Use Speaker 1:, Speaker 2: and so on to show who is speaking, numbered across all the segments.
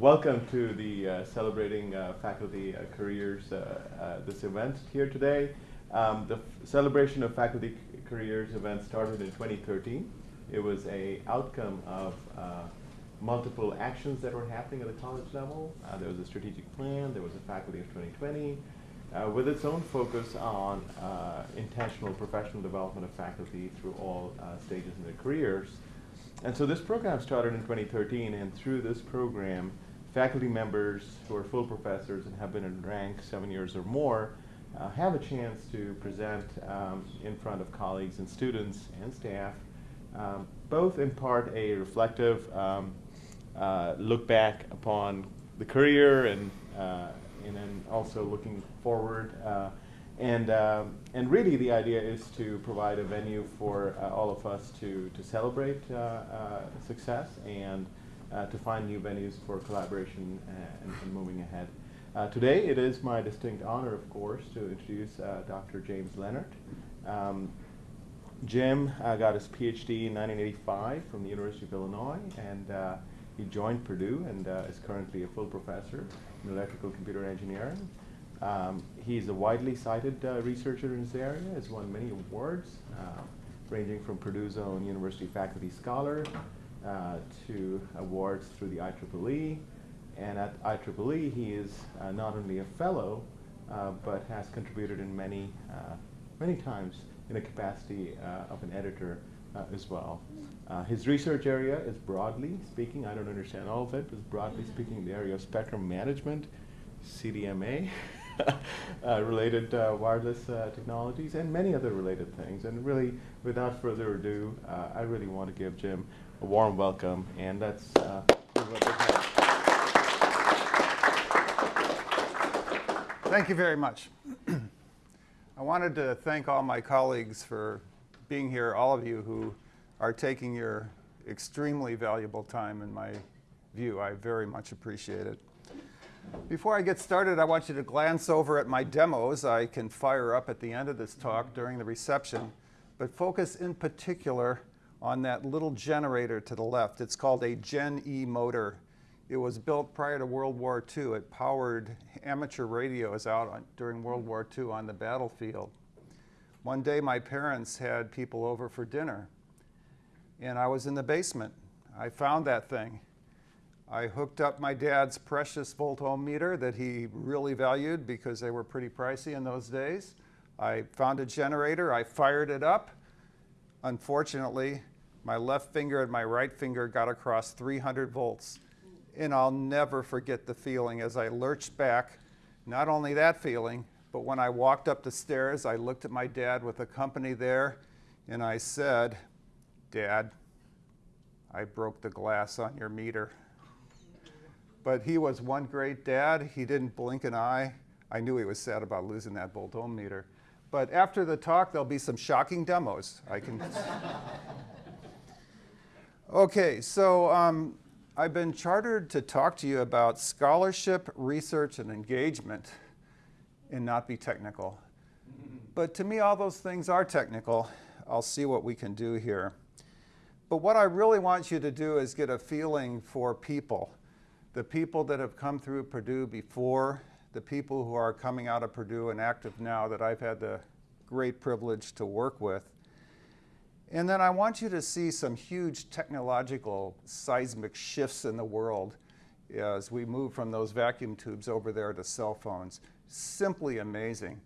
Speaker 1: welcome to the uh, Celebrating uh, Faculty uh, Careers, uh, uh, this event here today. Um, the celebration of faculty careers event started in 2013. It was a outcome of multiple actions that were happening at the college level. there was a strategic plan, there was a faculty of 2020, with its own focus on intentional professional development of faculty through all stages in their careers. And so this program started in 2013, and through this program, faculty members who are full professors and have been in rank seven years or more uh, have a chance to present um, in front of colleagues and students and staff, um, both in part a reflective um, uh, look back upon the career and, uh, and then also looking forward uh, and, um, and really the idea is to provide a venue for uh, all of us to, to celebrate uh, uh, success and uh, to find new venues for collaboration and, and moving ahead. Uh, today it is my distinct honor, of course, to introduce uh, Dr. James Leonard. Um, Jim got his PhD in 1985 from the University of Illinois and he joined Purdue and is currently a full professor in electrical computer engineering. Um, he's a widely cited uh, researcher in this area, has won many awards, uh, ranging from Purdue's own University Faculty Scholar uh, to awards through the IEEE. And at IEEE, he is uh, not only a fellow, uh, but has contributed in many, uh, many times in the capacity of an editor as well. his research area is broadly speaking, I don't understand all of it, but broadly speaking the area of spectrum management, CDMA, uh, related uh, wireless uh, technologies and many other related things. And really, without further ado, uh, I really want to give Jim a warm welcome, and that's uh,
Speaker 2: Thank you very much. I wanted to thank all my colleagues for being here, all of you who are taking your extremely valuable time in my view. I very much appreciate it. Before I get started, I want you to glance over at my demos I can fire up at the end of this talk during the reception, but focus in particular on that little generator to the left. It's called a Gen E motor. It was built prior to World War II. It powered amateur radios out on, during World War II on the battlefield. One day my parents had people over for dinner, and I was in the basement. I found that thing I hooked up my dad's precious volt ohm meter that he really valued because they were pretty pricey in those days. I found a generator, I fired it up. Unfortunately, my left finger and my right finger got across 300 volts. And I'll never forget the feeling as I lurched back. Not only that feeling, but when I walked up the stairs, I looked at my dad with a company there, and I said, Dad, I broke the glass on your meter. But he was one great dad. He didn't blink an eye. I knew he was sad about losing that volt ohm meter. But after the talk, there'll be some shocking demos. I can. Okay, so um, I've been chartered to talk to you about scholarship, research, and engagement and not be technical. But to me, all those things are technical. I'll see what we can do here. But what I really want you to do is get a feeling for people the people that have come through Purdue before, the people who are coming out of Purdue and active now that I've had the great privilege to work with. And then I want you to see some huge technological seismic shifts in the world as we move from those vacuum tubes over there to cell phones. Simply amazing.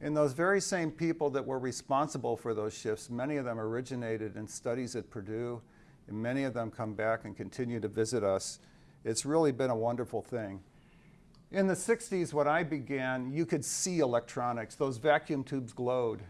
Speaker 2: And those very same people that were responsible for those shifts, many of them originated in studies at Purdue, and many of them come back and continue to visit us it's really been a wonderful thing. In the 60s, when I began, you could see electronics. Those vacuum tubes glowed.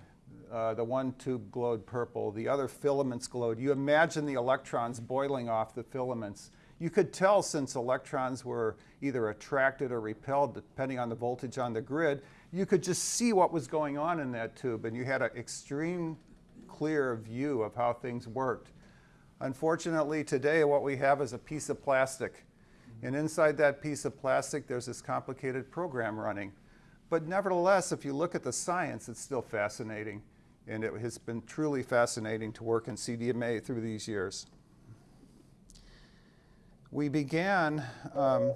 Speaker 2: Uh, the one tube glowed purple, the other filaments glowed. You imagine the electrons boiling off the filaments. You could tell since electrons were either attracted or repelled, depending on the voltage on the grid, you could just see what was going on in that tube, and you had an extreme clear view of how things worked. Unfortunately, today what we have is a piece of plastic and inside that piece of plastic, there's this complicated program running. But nevertheless, if you look at the science, it's still fascinating. And it has been truly fascinating to work in CDMA through these years. we began um,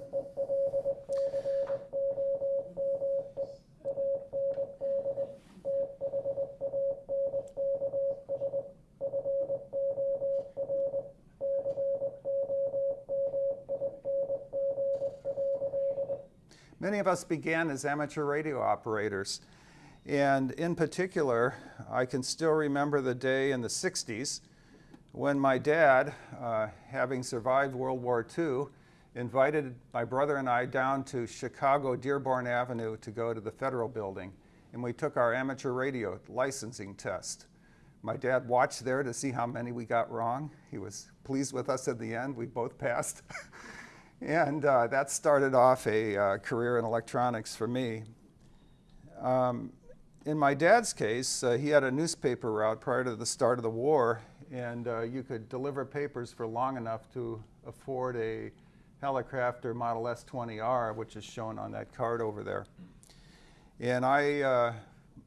Speaker 2: Many of us began as amateur radio operators. And in particular, I can still remember the day in the 60s when my dad, uh, having survived World War II, invited my brother and I down to Chicago Dearborn Avenue to go to the Federal Building. And we took our amateur radio licensing test. My dad watched there to see how many we got wrong. He was pleased with us at the end. We both passed. And uh, that started off a uh, career in electronics for me. Um, in my dad's case, uh, he had a newspaper route prior to the start of the war, and uh, you could deliver papers for long enough to afford a Hallicrafter Model S20R, which is shown on that card over there. And I uh,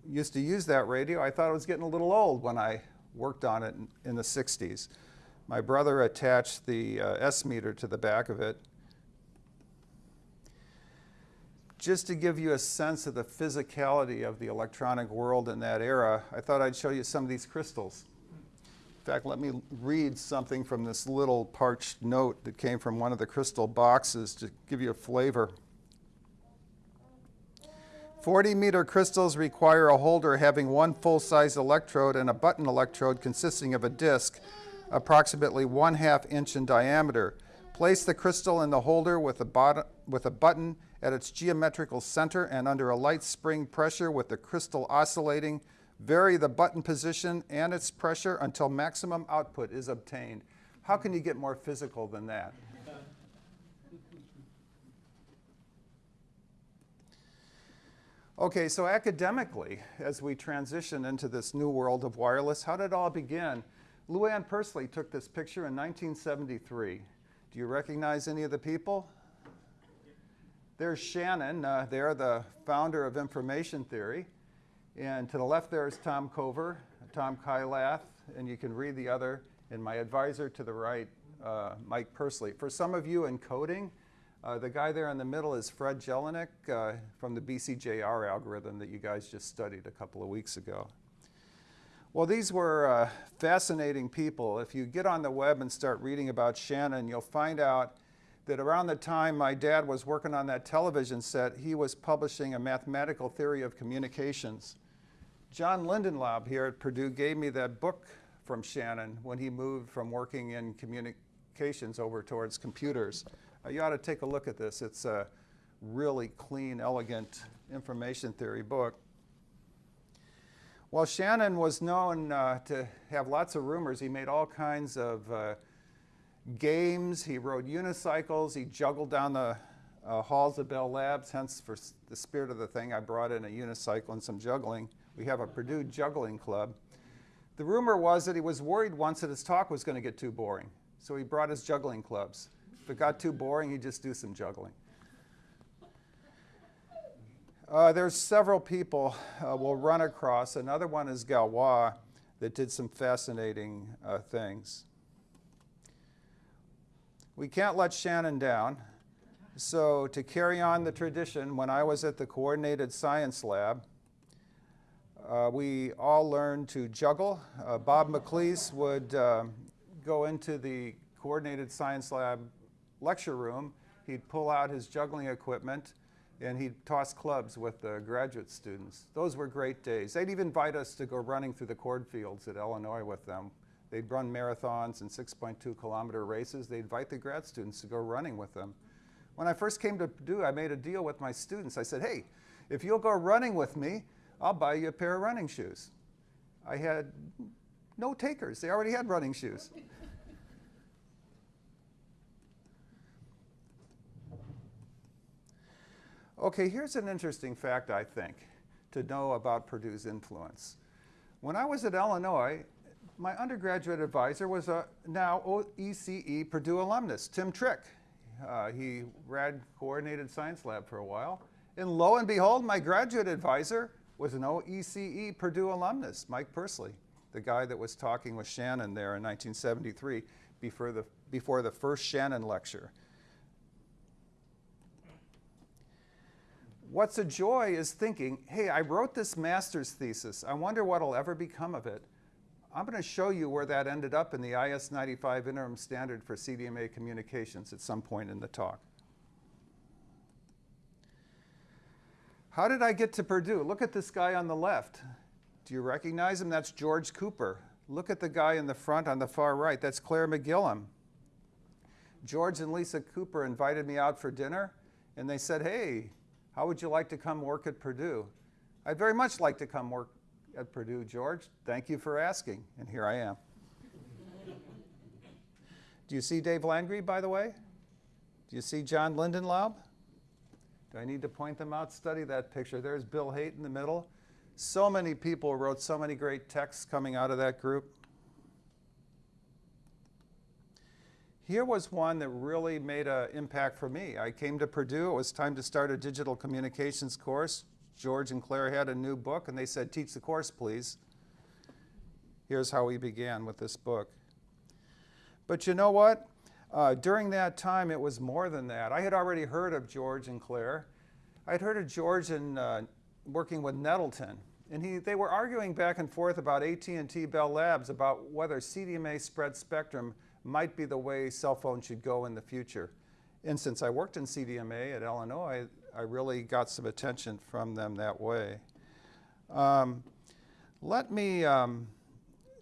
Speaker 2: used to use that radio. I thought it was getting a little old when I worked on it in, in the 60s. My brother attached the uh, S meter to the back of it, just to give you a sense of the physicality of the electronic world in that era, I thought I'd show you some of these crystals. In fact, let me read something from this little parched note that came from one of the crystal boxes to give you a flavor. 40 meter crystals require a holder having one full size electrode and a button electrode consisting of a disc approximately one half inch in diameter. Place the crystal in the holder with a, with a button at its geometrical center and under a light spring pressure with the crystal oscillating, vary the button position and its pressure until maximum output is obtained. How can you get more physical than that? Okay, so academically, as we transition into this new world of wireless, how did it all begin? Louann Pursley took this picture in 1973. Do you recognize any of the people? There's Shannon. Uh, they're the founder of information theory. And to the left there is Tom Cover, Tom Kailath, and you can read the other. And my advisor to the right, uh, Mike Pursley. For some of you in coding, uh, the guy there in the middle is Fred Jelinek uh, from the BCJR algorithm that you guys just studied a couple of weeks ago. Well, these were uh, fascinating people. If you get on the web and start reading about Shannon, you'll find out that around the time my dad was working on that television set, he was publishing a mathematical theory of communications. John Lindenlaub here at Purdue gave me that book from Shannon when he moved from working in communications over towards computers. Uh, you ought to take a look at this. It's a really clean, elegant information theory book. Well, Shannon was known uh, to have lots of rumors. He made all kinds of uh, games, he rode unicycles, he juggled down the uh, halls of Bell Labs, hence for the spirit of the thing, I brought in a unicycle and some juggling. We have a Purdue juggling club. The rumor was that he was worried once that his talk was going to get too boring, so he brought his juggling clubs. If it got too boring, he'd just do some juggling. Uh, there's several people uh, we'll run across. Another one is Galois that did some fascinating uh, things. We can't let Shannon down. So to carry on the tradition, when I was at the Coordinated Science Lab, uh, we all learned to juggle. Uh, Bob McEliece would uh, go into the Coordinated Science Lab lecture room. He'd pull out his juggling equipment and he'd toss clubs with the graduate students. Those were great days. They'd even invite us to go running through the cornfields at Illinois with them. They'd run marathons and 6.2 kilometer races. They'd invite the grad students to go running with them. When I first came to Purdue, I made a deal with my students. I said, hey, if you'll go running with me, I'll buy you a pair of running shoes. I had no takers. They already had running shoes. Okay, here's an interesting fact, I think, to know about Purdue's influence. When I was at Illinois, my undergraduate advisor was a now OECE Purdue alumnus, Tim Trick. Uh, he ran Coordinated Science Lab for a while. And lo and behold, my graduate advisor was an OECE Purdue alumnus, Mike Pursley. the guy that was talking with Shannon there in 1973 before the, before the first Shannon lecture. What's a joy is thinking, hey, I wrote this master's thesis. I wonder what'll ever become of it. I'm going to show you where that ended up in the IS 95 interim standard for CDMA communications at some point in the talk. How did I get to Purdue? Look at this guy on the left. Do you recognize him? That's George Cooper. Look at the guy in the front on the far right. That's Clare McGillem. George and Lisa Cooper invited me out for dinner, and they said, hey, how would you like to come work at Purdue? I'd very much like to come work at Purdue, George. Thank you for asking, and here I am. Do you see Dave Landry, by the way? Do you see John Lindenlaub? Do I need to point them out? Study that picture. There's Bill Hayt in the middle. So many people wrote so many great texts coming out of that group. Here was one that really made an impact for me. I came to Purdue. It was time to start a digital communications course. George and Clare had a new book, and they said, Teach the course, please. Here's how we began with this book. But you know what? Uh, during that time, it was more than that. I had already heard of George and Clare. I'd heard of George in, uh, working with Nettleton. And he, they were arguing back and forth about AT&T Bell Labs about whether CDMA spread spectrum might be the way cell phones should go in the future. And since I worked in CDMA at Illinois, I really got some attention from them that way. Um, let me um,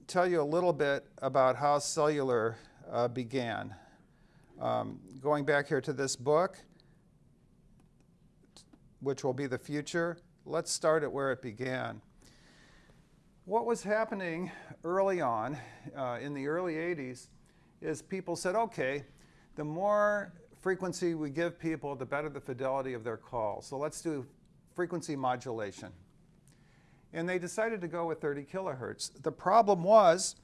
Speaker 2: tell you a little bit about how cellular uh, began. Um, going back here to this book, which will be the future, let's start at where it began. What was happening early on, uh, in the early 80s, is people said, okay, the more frequency we give people, the better the fidelity of their call. So let's do frequency modulation. And they decided to go with 30 kilohertz. The problem was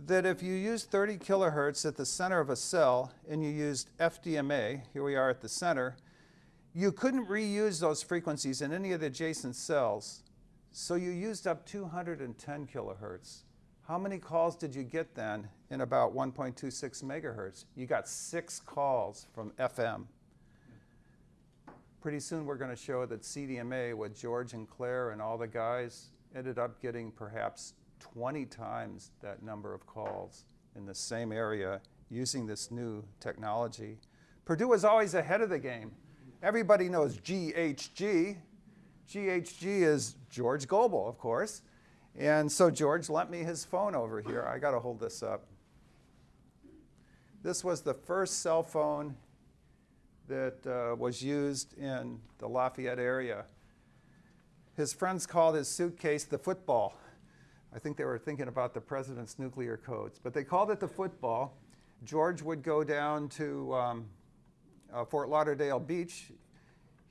Speaker 2: that if you use 30 kilohertz at the center of a cell and you used FDMA, here we are at the center, you couldn't reuse those frequencies in any of the adjacent cells. So you used up 210 kilohertz. How many calls did you get then in about 1.26 megahertz? You got six calls from FM. Pretty soon we're going to show that CDMA with George and Clare and all the guys ended up getting perhaps 20 times that number of calls in the same area using this new technology. Purdue was always ahead of the game. Everybody knows GHG. GHG is George Goble, of course. And so George lent me his phone over here. I got to hold this up. This was the first cell phone that uh, was used in the Lafayette area. His friends called his suitcase the football. I think they were thinking about the president's nuclear codes, but they called it the football. George would go down to um, uh, Fort Lauderdale Beach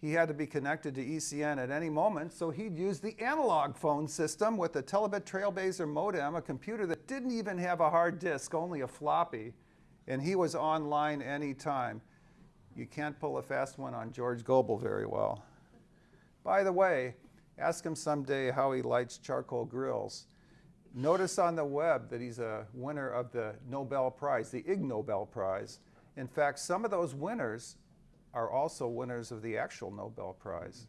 Speaker 2: he had to be connected to ECN at any moment, so he'd use the analog phone system with a Telebit Trailblazer modem, a computer that didn't even have a hard disk, only a floppy, and he was online anytime. You can't pull a fast one on George Goble very well. By the way, ask him someday how he lights charcoal grills. Notice on the web that he's a winner of the Nobel Prize, the Ig Nobel Prize. In fact, some of those winners are also winners of the actual Nobel Prize.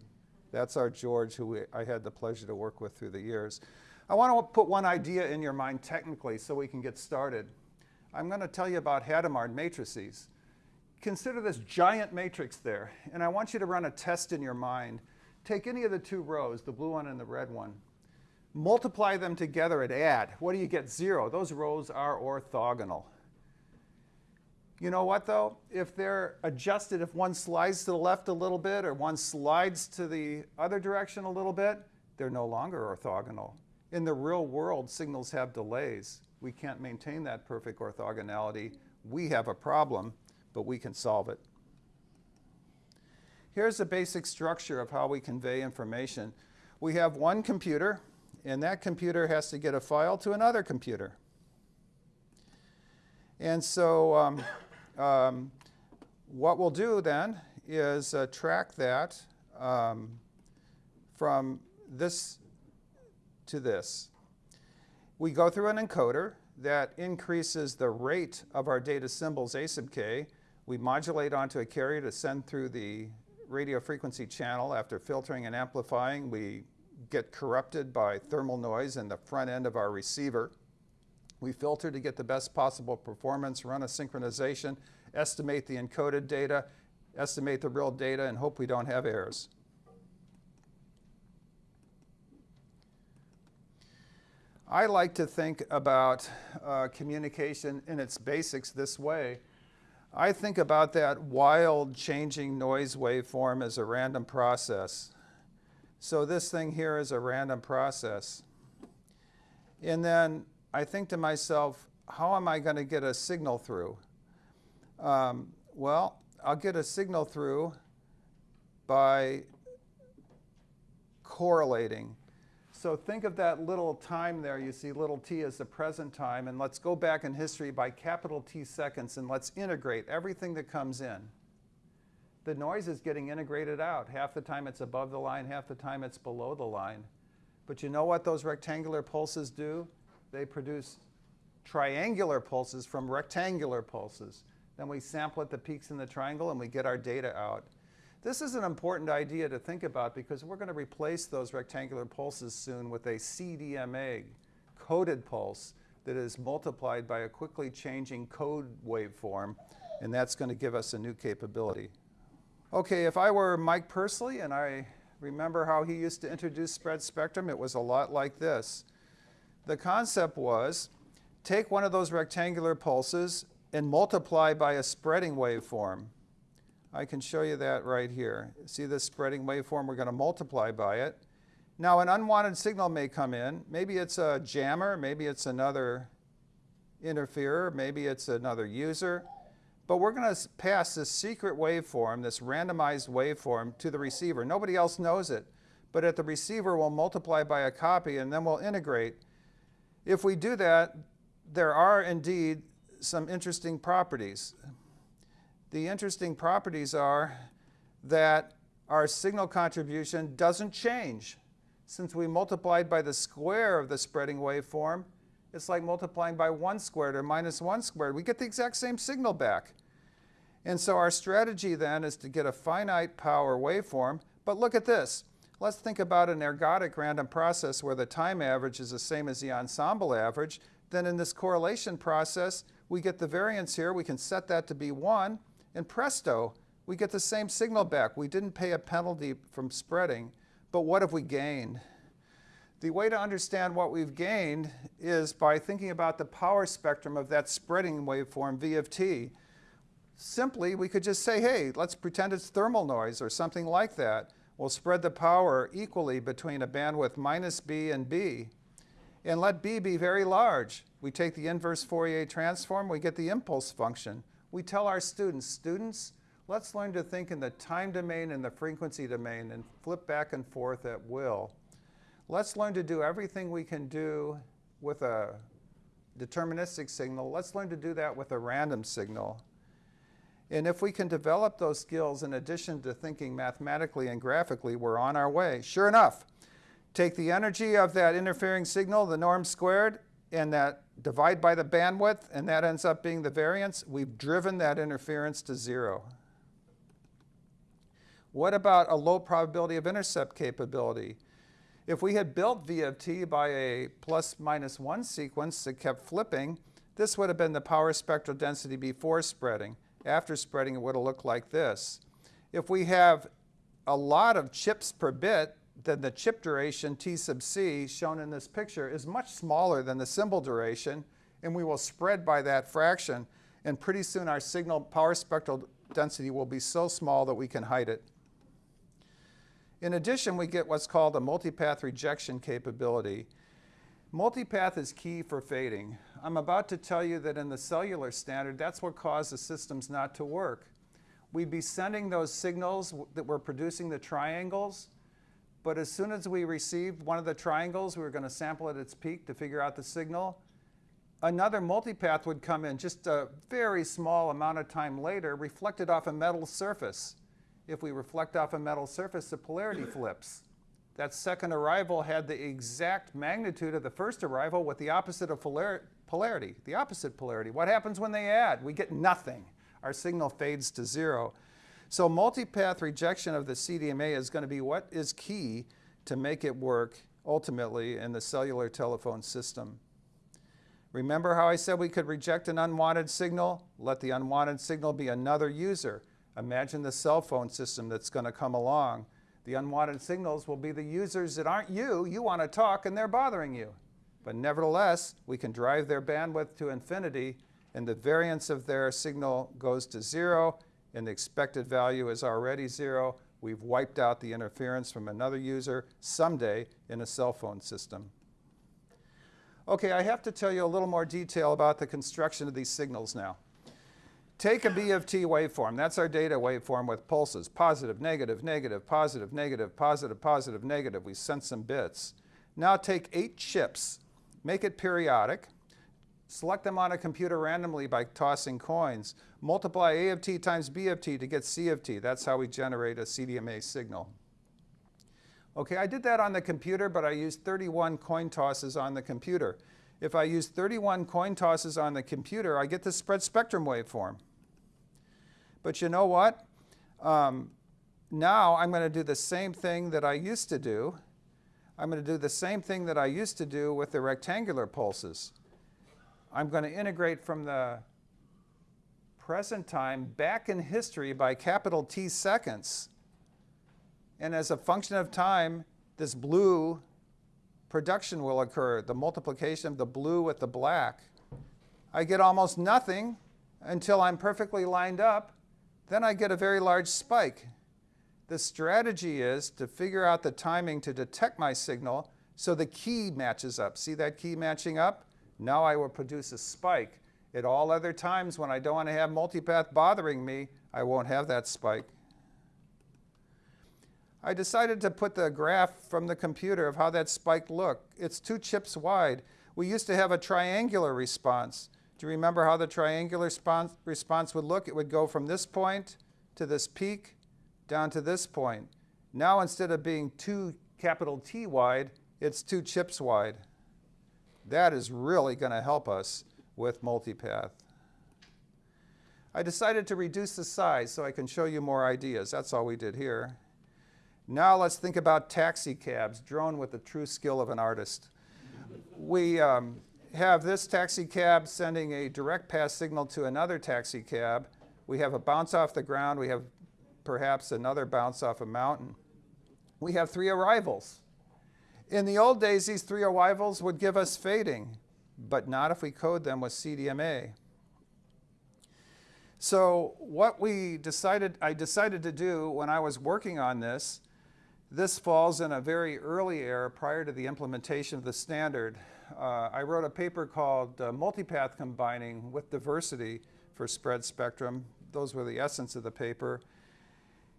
Speaker 2: That's our George, who we, I had the pleasure to work with through the years. I want to put one idea in your mind technically so we can get started. I'm going to tell you about Hadamard matrices. Consider this giant matrix there, and I want you to run a test in your mind. Take any of the two rows, the blue one and the red one. Multiply them together and add. What do you get? Zero. Those rows are orthogonal. You know what though? If they're adjusted, if one slides to the left a little bit or one slides to the other direction a little bit, they're no longer orthogonal. In the real world, signals have delays. We can't maintain that perfect orthogonality. We have a problem, but we can solve it. Here's the basic structure of how we convey information. We have one computer, and that computer has to get a file to another computer. And so um, um, what we'll do then is uh, track that um, from this to this. We go through an encoder that increases the rate of our data symbols A sub k. We modulate onto a carrier to send through the radio frequency channel. After filtering and amplifying, we get corrupted by thermal noise in the front end of our receiver. We filter to get the best possible performance, run a synchronization, estimate the encoded data, estimate the real data, and hope we don't have errors. I like to think about uh, communication in its basics this way. I think about that wild changing noise waveform as a random process. So this thing here is a random process. And then I think to myself, how am I going to get a signal through? Um, well, I'll get a signal through by correlating. So think of that little time there. You see little t as the present time. And let's go back in history by capital T seconds and let's integrate everything that comes in. The noise is getting integrated out. Half the time it's above the line, half the time it's below the line. But you know what those rectangular pulses do? They produce triangular pulses from rectangular pulses. Then we sample at the peaks in the triangle and we get our data out. This is an important idea to think about because we're going to replace those rectangular pulses soon with a CDMA, coded pulse, that is multiplied by a quickly changing code waveform, and that's going to give us a new capability. Okay, if I were Mike Pursley and I remember how he used to introduce spread spectrum, it was a lot like this. The concept was take one of those rectangular pulses and multiply by a spreading waveform. I can show you that right here. See this spreading waveform? We're going to multiply by it. Now an unwanted signal may come in. Maybe it's a jammer, maybe it's another interferer, maybe it's another user. But we're going to pass this secret waveform, this randomized waveform, to the receiver. Nobody else knows it. But at the receiver, we'll multiply by a copy, and then we'll integrate. If we do that, there are indeed some interesting properties the interesting properties are that our signal contribution doesn't change. Since we multiplied by the square of the spreading waveform, it's like multiplying by 1 squared or minus 1 squared. We get the exact same signal back. And so our strategy then is to get a finite power waveform. But look at this. Let's think about an ergodic random process where the time average is the same as the ensemble average. Then in this correlation process, we get the variance here. We can set that to be 1. And presto, we get the same signal back. We didn't pay a penalty from spreading, but what have we gained? The way to understand what we've gained is by thinking about the power spectrum of that spreading waveform V of t. Simply, we could just say, hey, let's pretend it's thermal noise or something like that. We'll spread the power equally between a bandwidth minus b and b. And let b be very large. We take the inverse Fourier transform, we get the impulse function we tell our students, students, let's learn to think in the time domain and the frequency domain and flip back and forth at will. Let's learn to do everything we can do with a deterministic signal. Let's learn to do that with a random signal. And if we can develop those skills in addition to thinking mathematically and graphically, we're on our way. Sure enough, take the energy of that interfering signal, the norm squared, and that divide by the bandwidth, and that ends up being the variance, we've driven that interference to zero. What about a low probability of intercept capability? If we had built V of t by a plus minus one sequence that kept flipping, this would have been the power spectral density before spreading. After spreading, it would have looked like this. If we have a lot of chips per bit, then the chip duration, T sub c, shown in this picture, is much smaller than the symbol duration, and we will spread by that fraction, and pretty soon our signal power spectral density will be so small that we can hide it. In addition, we get what's called a multipath rejection capability. Multipath is key for fading. I'm about to tell you that in the cellular standard, that's what caused the systems not to work. We'd be sending those signals that were producing the triangles but as soon as we received one of the triangles, we were going to sample at its peak to figure out the signal. Another multipath would come in just a very small amount of time later, reflected off a metal surface. If we reflect off a metal surface, the polarity flips. That second arrival had the exact magnitude of the first arrival with the opposite of polarity, the opposite polarity. What happens when they add? We get nothing. Our signal fades to zero. So multipath rejection of the CDMA is going to be what is key to make it work ultimately in the cellular telephone system. Remember how I said we could reject an unwanted signal? Let the unwanted signal be another user. Imagine the cell phone system that's going to come along. The unwanted signals will be the users that aren't you. You want to talk and they're bothering you. But nevertheless, we can drive their bandwidth to infinity and the variance of their signal goes to zero and the expected value is already zero. We've wiped out the interference from another user someday in a cell phone system. Okay, I have to tell you a little more detail about the construction of these signals now. Take a B of t waveform. That's our data waveform with pulses. Positive, negative, negative, positive, negative, positive, positive, negative. We sent some bits. Now take eight chips, make it periodic, select them on a computer randomly by tossing coins, multiply A of t times B of t to get C of t. That's how we generate a CDMA signal. Okay, I did that on the computer, but I used 31 coin tosses on the computer. If I use 31 coin tosses on the computer, I get the spread spectrum waveform. But you know what? Um, now I'm going to do the same thing that I used to do. I'm going to do the same thing that I used to do with the rectangular pulses. I'm going to integrate from the present time back in history by capital T seconds. And as a function of time, this blue production will occur, the multiplication of the blue with the black. I get almost nothing until I'm perfectly lined up. Then I get a very large spike. The strategy is to figure out the timing to detect my signal so the key matches up. See that key matching up? Now I will produce a spike. At all other times when I don't want to have multipath bothering me, I won't have that spike. I decided to put the graph from the computer of how that spike looked. It's two chips wide. We used to have a triangular response. Do you remember how the triangular response would look? It would go from this point to this peak down to this point. Now instead of being two capital T wide, it's two chips wide. That is really going to help us with multipath. I decided to reduce the size so I can show you more ideas. That's all we did here. Now let's think about taxi cabs, drawn with the true skill of an artist. We um, have this taxi cab sending a direct pass signal to another taxi cab. We have a bounce off the ground. We have perhaps another bounce off a mountain. We have three arrivals. In the old days, these three arrivals would give us fading, but not if we code them with CDMA. So what we decided, I decided to do when I was working on this this falls in a very early era prior to the implementation of the standard. Uh, I wrote a paper called uh, Multipath Combining with Diversity for Spread Spectrum. Those were the essence of the paper.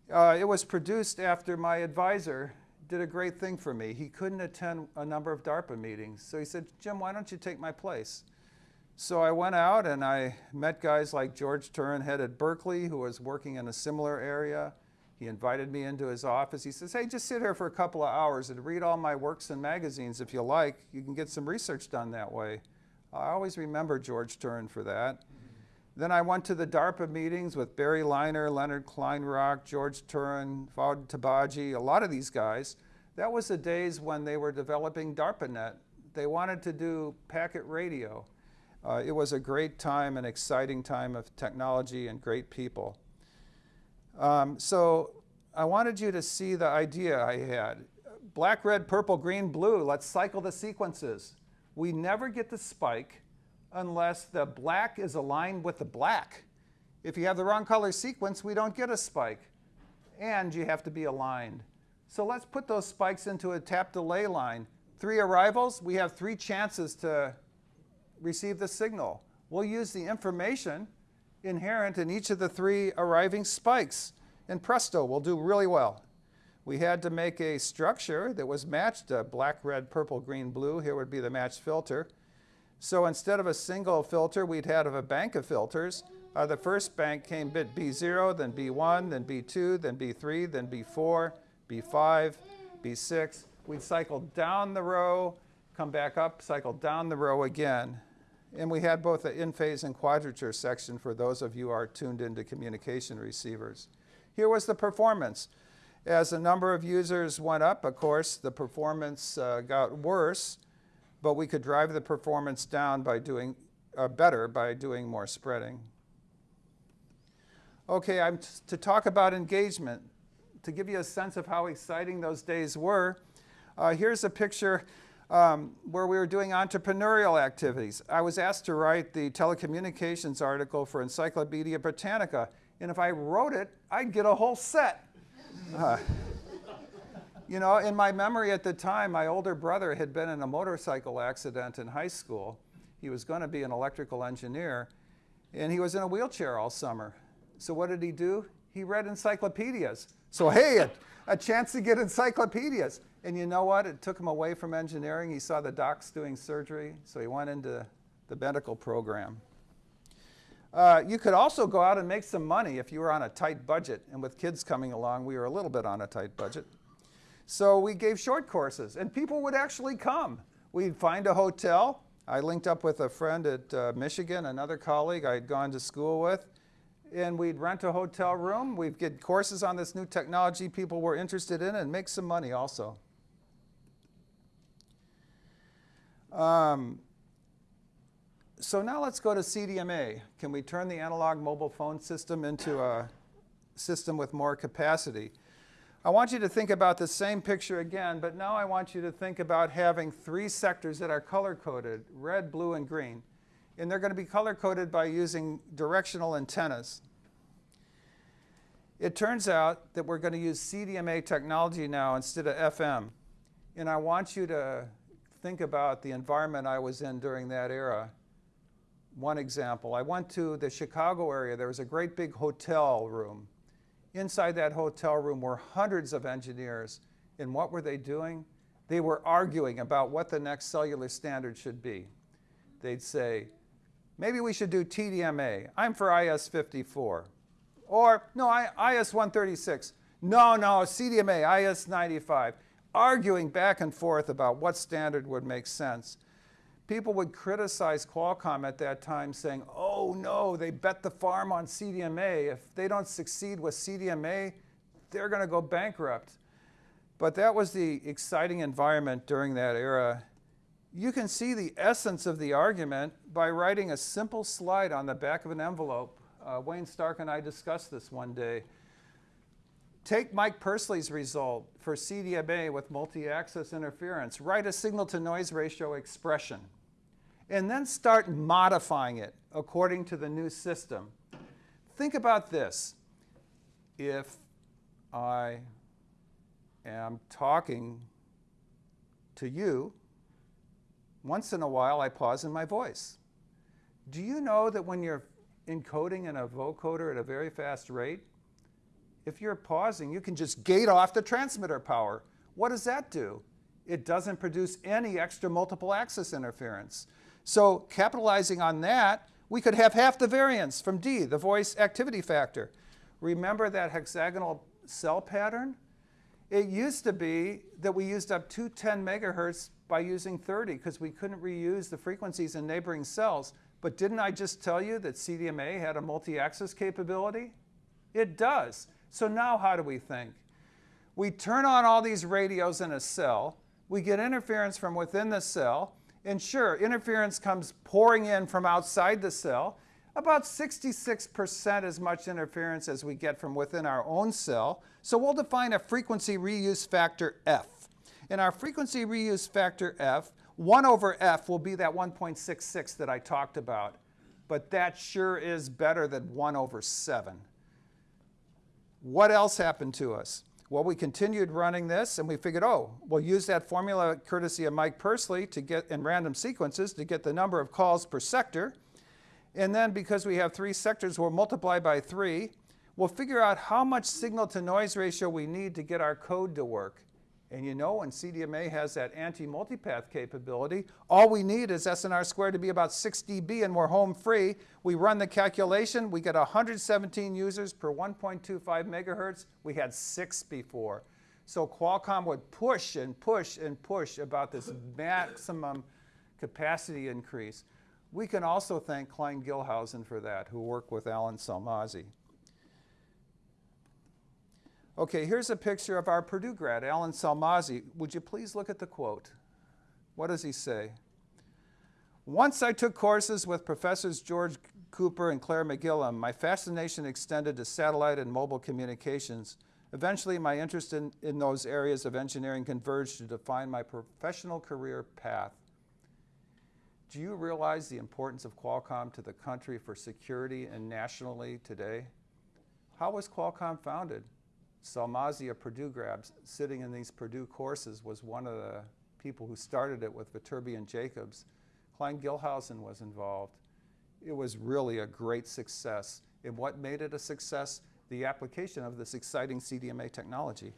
Speaker 2: Uh, it was produced after my advisor did a great thing for me. He couldn't attend a number of DARPA meetings. So he said, Jim, why don't you take my place? So I went out and I met guys like George Turin, head at Berkeley, who was working in a similar area. He invited me into his office. He says, hey, just sit here for a couple of hours and read all my works and magazines if you like. You can get some research done that way. I always remember George Turin for that. Then I went to the DARPA meetings with Barry Leiner, Leonard Kleinrock, George Turin, Fouad Tobagi, a lot of these guys. That was the days when they were developing DARPANET. They wanted to do packet radio. Uh, it was a great time, an exciting time of technology and great people. Um, so I wanted you to see the idea I had. Black, red, purple, green, blue, let's cycle the sequences. We never get the spike unless the black is aligned with the black. If you have the wrong color sequence, we don't get a spike. And you have to be aligned. So let's put those spikes into a tap delay line. Three arrivals, we have three chances to receive the signal. We'll use the information inherent in each of the three arriving spikes. And presto, we'll do really well. We had to make a structure that was matched black, red, purple, green, blue. Here would be the matched filter. So instead of a single filter, we'd had a bank of filters. Uh, the first bank came bit B0, then B1, then B2, then B3, then B4, B5, B6. We'd cycle down the row, come back up, cycle down the row again. And we had both the in-phase and quadrature section for those of you who are tuned into communication receivers. Here was the performance. As the number of users went up, of course, the performance uh, got worse, but we could drive the performance down by doing uh, better by doing more spreading. Okay, I'm to talk about engagement. To give you a sense of how exciting those days were, uh, here's a picture um, where we were doing entrepreneurial activities. I was asked to write the telecommunications article for Encyclopedia Britannica, and if I wrote it, I'd get a whole set. Uh, you know, in my memory at the time, my older brother had been in a motorcycle accident in high school. He was going to be an electrical engineer, and he was in a wheelchair all summer. So what did he do? He read encyclopedias. So hey, a, a chance to get encyclopedias. And you know what? It took him away from engineering. He saw the docs doing surgery, so he went into the medical program. Uh, you could also go out and make some money if you were on a tight budget. And with kids coming along, we were a little bit on a tight budget. So we gave short courses, and people would actually come. We'd find a hotel. I linked up with a friend at uh, Michigan, another colleague I had gone to school with and we'd rent a hotel room. We'd get courses on this new technology people were interested in and make some money also. Um, so now let's go to CDMA. Can we turn the analog mobile phone system into a system with more capacity? I want you to think about the same picture again, but now I want you to think about having three sectors that are color-coded, red, blue, and green and they're going to be color-coded by using directional antennas. It turns out that we're going to use CDMA technology now instead of FM. And I want you to think about the environment I was in during that era. One example, I went to the Chicago area. There was a great big hotel room. Inside that hotel room were hundreds of engineers. And what were they doing? They were arguing about what the next cellular standard should be. They'd say, Maybe we should do TDMA. I'm for IS-54. Or, no, IS-136. No, no, CDMA, IS-95. Arguing back and forth about what standard would make sense. People would criticize Qualcomm at that time saying, oh no, they bet the farm on CDMA. If they don't succeed with CDMA, they're going to go bankrupt. But that was the exciting environment during that era you can see the essence of the argument by writing a simple slide on the back of an envelope. Uh, Wayne Stark and I discussed this one day. Take Mike Pursley's result for CDMA with multi-access interference. Write a signal-to-noise ratio expression. And then start modifying it according to the new system. Think about this. If I am talking to you once in a while, I pause in my voice. Do you know that when you're encoding in a vocoder at a very fast rate, if you're pausing, you can just gate off the transmitter power. What does that do? It doesn't produce any extra multiple access interference. So capitalizing on that, we could have half the variance from D, the voice activity factor. Remember that hexagonal cell pattern? It used to be that we used up 210 megahertz by using 30 because we couldn't reuse the frequencies in neighboring cells. But didn't I just tell you that CDMA had a multi-access capability? It does. So now how do we think? We turn on all these radios in a cell. We get interference from within the cell. And sure, interference comes pouring in from outside the cell. About 66% as much interference as we get from within our own cell. So we'll define a frequency reuse factor F. In our frequency reuse factor F, 1 over F will be that 1.66 that I talked about. But that sure is better than 1 over 7. What else happened to us? Well, we continued running this and we figured, oh, we'll use that formula courtesy of Mike Pursley to get in random sequences to get the number of calls per sector. And then because we have three sectors, we'll multiply by three. We'll figure out how much signal to noise ratio we need to get our code to work. And you know when CDMA has that anti-multipath capability, all we need is SNR squared to be about 6 dB and we're home free. We run the calculation, we get 117 users per 1.25 megahertz. We had six before. So Qualcomm would push and push and push about this maximum capacity increase. We can also thank Klein Gilhousen for that, who worked with Allen Salmasi. Okay, here's a picture of our Purdue grad, Allen Salmasi. Would you please look at the quote? What does he say? Once I took courses with Professors George Cooper and Clare McGillem, my fascination extended to satellite and mobile communications. Eventually, my interest in, in those areas of engineering converged to define my professional career path. Do you realize the importance of Qualcomm to the country for security and nationally today? How was Qualcomm founded? Salmasi, a Purdue grabs, sitting in these Purdue courses, was one of the people who started it with Viterbi and Jacobs. Klein Gilhousen was involved. It was really a great success. And what made it a success? The application of this exciting CDMA technology.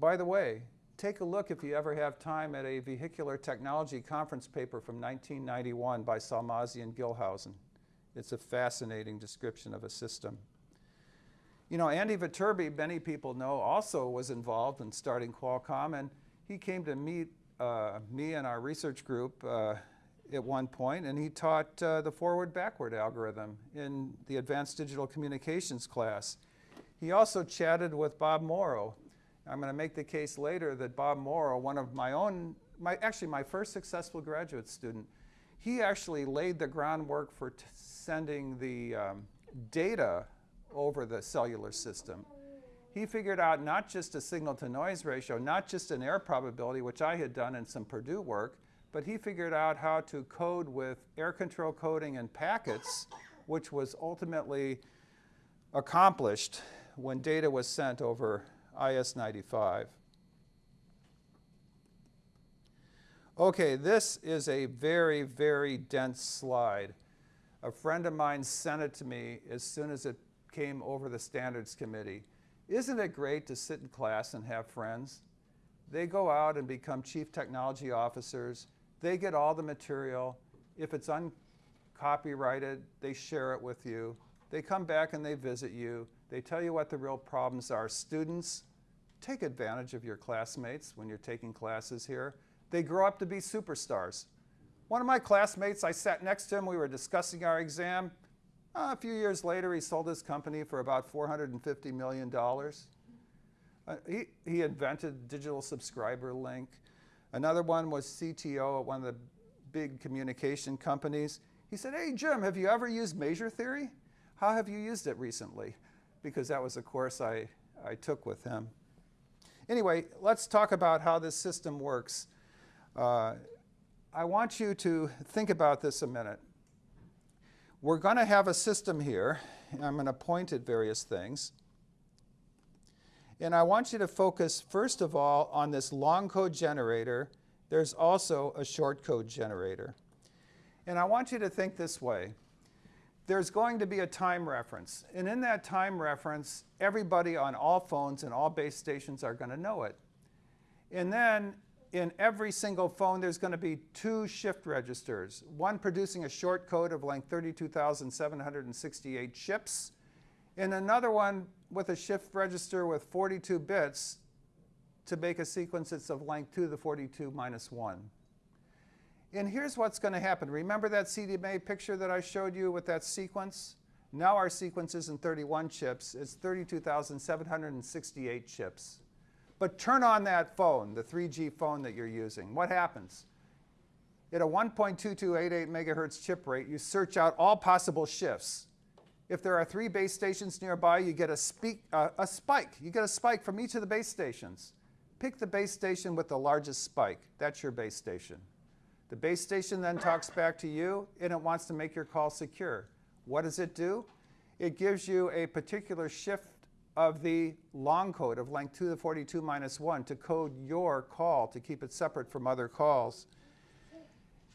Speaker 2: By the way, take a look if you ever have time at a vehicular technology conference paper from 1991 by Salmasi and Gilhousen. It's a fascinating description of a system. You know, Andy Viterbi, many people know, also was involved in starting Qualcomm, and he came to meet uh, me and our research group uh, at one point, and he taught uh, the forward-backward algorithm in the advanced digital communications class. He also chatted with Bob Morrow. I'm going to make the case later that Bob Morrow, one of my own, my, actually my first successful graduate student, he actually laid the groundwork for sending the um, data over the cellular system. He figured out not just a signal to noise ratio, not just an error probability, which I had done in some Purdue work, but he figured out how to code with error control coding and packets, which was ultimately accomplished when data was sent over IS-95. Okay, this is a very, very dense slide. A friend of mine sent it to me as soon as it came over the standards committee. Isn't it great to sit in class and have friends? They go out and become chief technology officers. They get all the material. If it's uncopyrighted, they share it with you. They come back and they visit you. They tell you what the real problems are. Students, take advantage of your classmates when you're taking classes here. They grow up to be superstars. One of my classmates, I sat next to him, we were discussing our exam. Uh, a few years later, he sold his company for about $450 million. Uh, he, he invented digital subscriber link. Another one was CTO at one of the big communication companies. He said, hey, Jim, have you ever used Measure Theory? How have you used it recently? Because that was a course I, I took with him. Anyway, let's talk about how this system works. Uh, I want you to think about this a minute. We're going to have a system here. And I'm going to point at various things. And I want you to focus, first of all, on this long code generator. There's also a short code generator. And I want you to think this way. There's going to be a time reference. And in that time reference, everybody on all phones and all base stations are going to know it. And then in every single phone, there's going to be two shift registers, one producing a short code of length 32,768 chips, and another one with a shift register with 42 bits to make a sequence that's of length 2 to the 42 minus 1. And here's what's going to happen. Remember that CDMA picture that I showed you with that sequence? Now our sequence isn't 31 chips, it's 32,768 chips. But turn on that phone, the 3G phone that you're using. What happens? At a 1.2288 megahertz chip rate, you search out all possible shifts. If there are three base stations nearby, you get a, speak, uh, a spike. You get a spike from each of the base stations. Pick the base station with the largest spike. That's your base station. The base station then talks back to you, and it wants to make your call secure. What does it do? It gives you a particular shift of the long code of length 2 to the 42 minus 1 to code your call to keep it separate from other calls.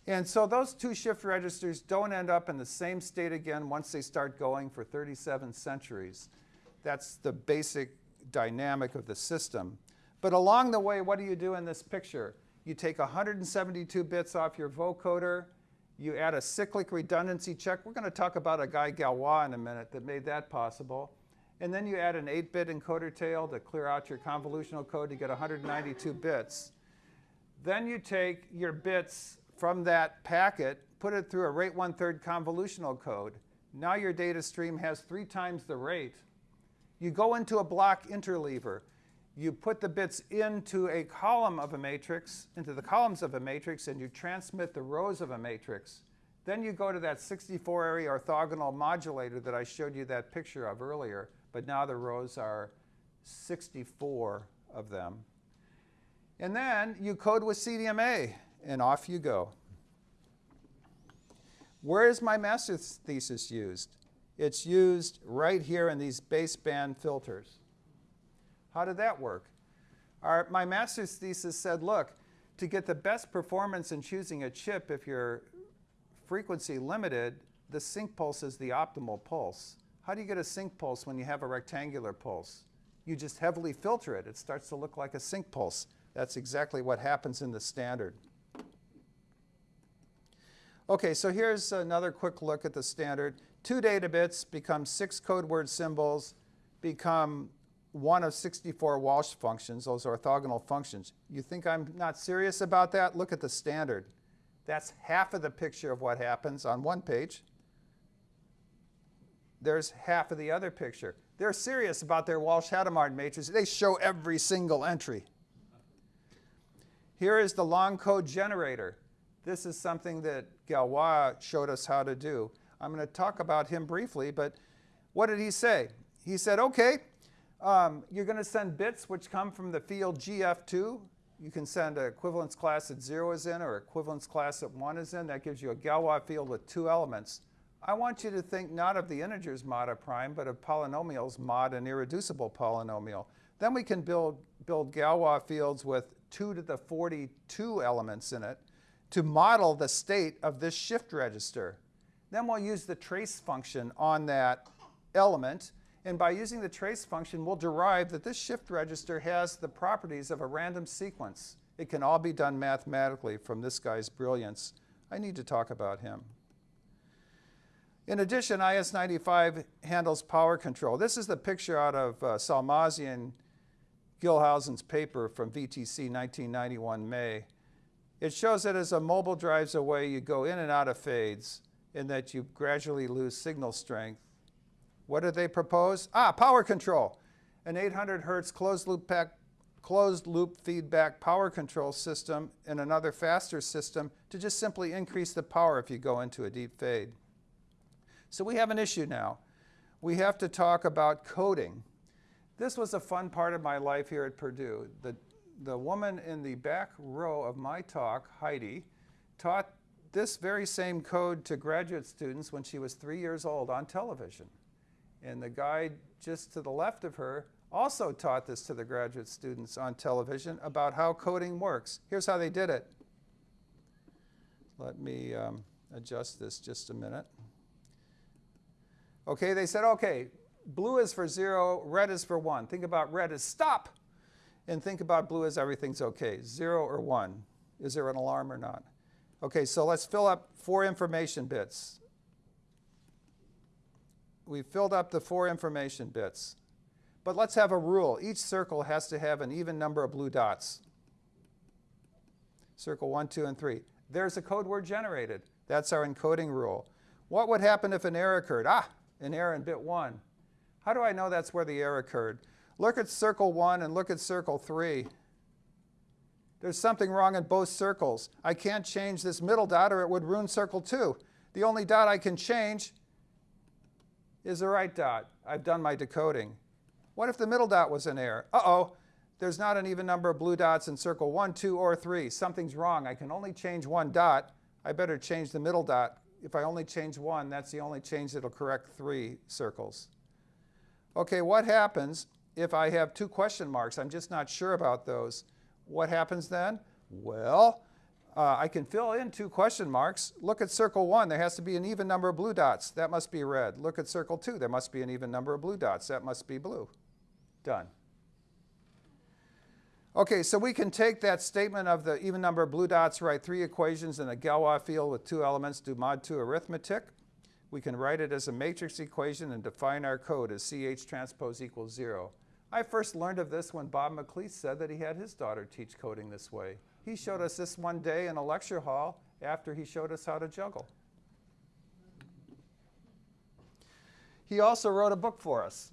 Speaker 2: And so those two shift registers don't end up in the same state again once they start going for 37 centuries. That's the basic dynamic of the system. But along the way, what do you do in this picture? You take 172 bits off your vocoder, You add a cyclic redundancy check. We're going to talk about a guy, Galois, in a minute that made that possible. And then you add an 8-bit encoder tail to clear out your convolutional code to get 192 bits. Then you take your bits from that packet, put it through a rate one-third convolutional code. Now your data stream has three times the rate. You go into a block interleaver. You put the bits into a column of a matrix, into the columns of a matrix, and you transmit the rows of a matrix. Then you go to that 64-ary orthogonal modulator that I showed you that picture of earlier, but now the rows are 64 of them. And then you code with CDMA, and off you go. Where is my master's thesis used? It's used right here in these baseband filters. How did that work? Our, my master's thesis said, look, to get the best performance in choosing a chip if you're frequency limited, the sinc pulse is the optimal pulse. How do you get a sinc pulse when you have a rectangular pulse? You just heavily filter it. It starts to look like a sinc pulse. That's exactly what happens in the standard. Okay, so here's another quick look at the standard. Two data bits become six code word symbols, become one of 64 Walsh functions, those orthogonal functions. You think I'm not serious about that? Look at the standard. That's half of the picture of what happens on one page. There's half of the other picture. They're serious about their Walsh-Hadamard matrix. They show every single entry. Here is the long code generator. This is something that Galois showed us how to do. I'm going to talk about him briefly, but what did he say? He said, okay, um, you're going to send bits which come from the field GF2. You can send an equivalence class that 0 is in or equivalence class that 1 is in. That gives you a Galois field with two elements. I want you to think not of the integers mod a prime, but of polynomials mod an irreducible polynomial. Then we can build, build Galois fields with 2 to the 42 elements in it to model the state of this shift register. Then we'll use the trace function on that element. And by using the trace function, we'll derive that this shift register has the properties of a random sequence. It can all be done mathematically from this guy's brilliance. I need to talk about him. In addition, IS-95 handles power control. This is the picture out of uh, Salmasi and Gilhousen's paper from VTC 1991 May. It shows that as a mobile drives away, you go in and out of fades and that you gradually lose signal strength. What did they propose? Ah, power control. An 800 hertz closed loop, pack, closed loop feedback power control system and another faster system to just simply increase the power if you go into a deep fade. So we have an issue now. We have to talk about coding. This was a fun part of my life here at Purdue. The, the woman in the back row of my talk, Heidi, taught this very same code to graduate students when she was three years old on television. And the guy just to the left of her also taught this to the graduate students on television about how coding works. Here's how they did it. Let me um, adjust this just a minute. Okay, they said, okay, blue is for zero, red is for one. Think about red as stop, and think about blue as everything's okay, zero or one. Is there an alarm or not? Okay, so let's fill up four information bits. We filled up the four information bits. But let's have a rule. Each circle has to have an even number of blue dots. Circle one, two, and three. There's a code word generated. That's our encoding rule. What would happen if an error occurred? Ah, an error in bit 1. How do I know that's where the error occurred? Look at circle 1 and look at circle 3. There's something wrong in both circles. I can't change this middle dot or it would ruin circle 2. The only dot I can change is the right dot. I've done my decoding. What if the middle dot was an error? Uh-oh, there's not an even number of blue dots in circle 1, 2, or 3. Something's wrong. I can only change one dot. I better change the middle dot if I only change one, that's the only change that'll correct three circles. Okay, what happens if I have two question marks? I'm just not sure about those. What happens then? Well, uh, I can fill in two question marks. Look at circle one, there has to be an even number of blue dots. That must be red. Look at circle two, there must be an even number of blue dots. That must be blue. Done. Okay, so we can take that statement of the even number of blue dots, write three equations in a Galois field with two elements, do mod 2 arithmetic. We can write it as a matrix equation and define our code as CH transpose equals 0. I first learned of this when Bob McEliece said that he had his daughter teach coding this way. He showed us this one day in a lecture hall after he showed us how to juggle. He also wrote a book for us,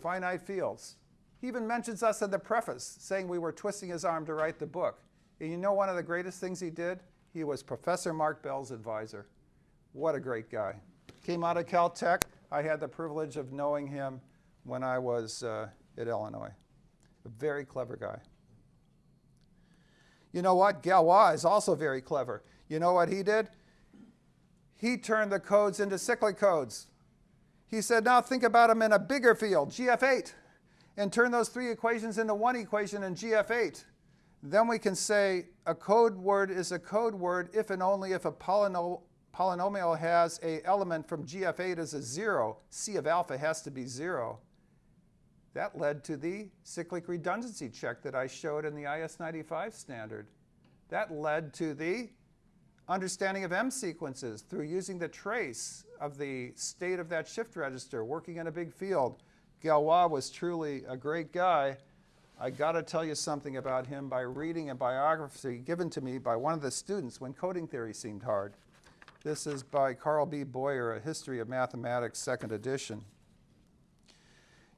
Speaker 2: Finite Fields. He even mentions us in the preface, saying we were twisting his arm to write the book. And you know one of the greatest things he did? He was Professor Mark Bell's advisor. What a great guy. Came out of Caltech. I had the privilege of knowing him when I was uh, at Illinois. A very clever guy. You know what? Galois is also very clever. You know what he did? He turned the codes into cyclic codes. He said, now think about them in a bigger field, GF8, and turn those three equations into one equation in GF8. Then we can say a code word is a code word if and only if a polynomial polynomial has a element from GF8 as a zero, C of alpha has to be zero. That led to the cyclic redundancy check that I showed in the IS-95 standard. That led to the understanding of M sequences through using the trace of the state of that shift register working in a big field. Galois was truly a great guy. I got to tell you something about him by reading a biography given to me by one of the students when coding theory seemed hard. This is by Carl B. Boyer, A History of Mathematics, second edition.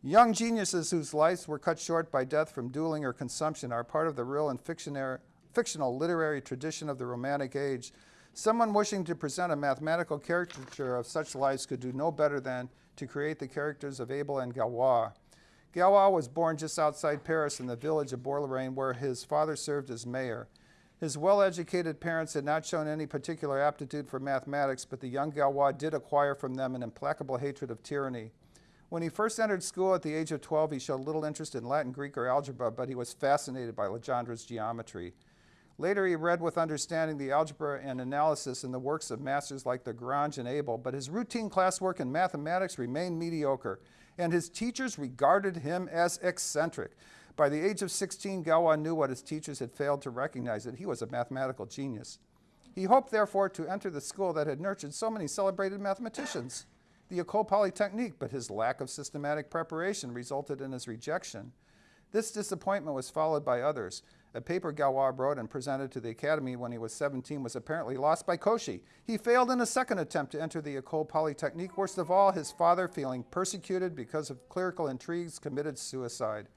Speaker 2: Young geniuses whose lives were cut short by death from dueling or consumption are part of the real and fictional literary tradition of the Romantic Age. Someone wishing to present a mathematical caricature of such lives could do no better than to create the characters of Abel and Galois. Galois was born just outside Paris in the village of Bourg-la-Reine where his father served as mayor. His well-educated parents had not shown any particular aptitude for mathematics, but the young Galois did acquire from them an implacable hatred of tyranny. When he first entered school at the age of 12, he showed little interest in Latin, Greek, or algebra, but he was fascinated by Legendre's geometry. Later, he read with understanding the algebra and analysis in the works of masters like Lagrange and Abel, but his routine classwork in mathematics remained mediocre, and his teachers regarded him as eccentric. By the age of 16, Galois knew what his teachers had failed to recognize, that he was a mathematical genius. He hoped, therefore, to enter the school that had nurtured so many celebrated mathematicians the Ecole Polytechnique, but his lack of systematic preparation resulted in his rejection. This disappointment was followed by others. A paper Galois wrote and presented to the Academy when he was 17 was apparently lost by Cauchy. He failed in a second attempt to enter the Ecole Polytechnique. Worst of all, his father, feeling persecuted because of clerical intrigues, committed suicide.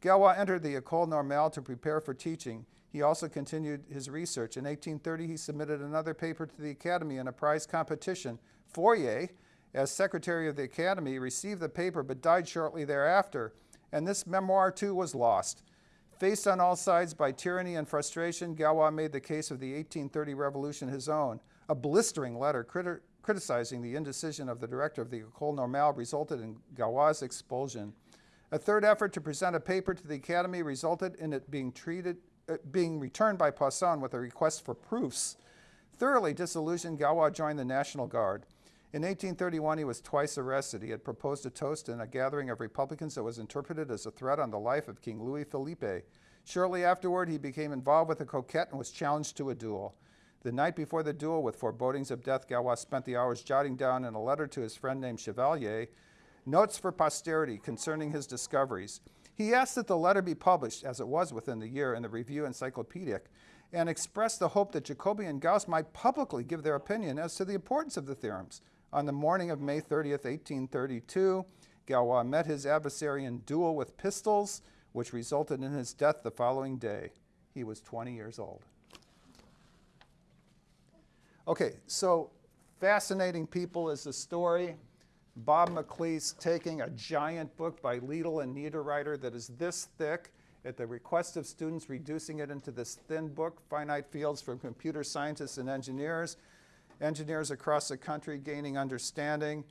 Speaker 2: Galois entered the Ecole Normale to prepare for teaching. He also continued his research. In 1830, he submitted another paper to the Academy in a prize competition. Fourier, as Secretary of the Academy, received the paper but died shortly thereafter, and this memoir too was lost. Faced on all sides by tyranny and frustration, Galois made the case of the 1830 revolution his own. A blistering letter criti criticizing the indecision of the director of the École Normale resulted in Galois' expulsion. A third effort to present a paper to the Academy resulted in it being, treated, uh, being returned by Poisson with a request for proofs. Thoroughly disillusioned, Galois joined the National Guard. In 1831, he was twice arrested. He had proposed a toast in a gathering of Republicans that was interpreted as a threat on the life of King Louis Philippe. Shortly afterward, he became involved with a coquette and was challenged to a duel. The night before the duel, with forebodings of death, Galois spent the hours jotting down in a letter to his friend named Chevalier notes for posterity concerning his discoveries. He asked that the letter be published, as it was within the year, in the Review Encyclopedic, and expressed the hope that Jacobi and Gauss might publicly give their opinion as to the importance of the theorems. On the morning of May 30th, 1832, Galois met his adversary in duel with pistols, which resulted in his death the following day. He was 20 years old. Okay, so fascinating people is the story. Bob McEliece taking a giant book by Lidl and Niederreiter that is this thick, at the request of students, reducing it into this thin book, Finite Fields for Computer Scientists and Engineers, engineers across the country gaining understanding,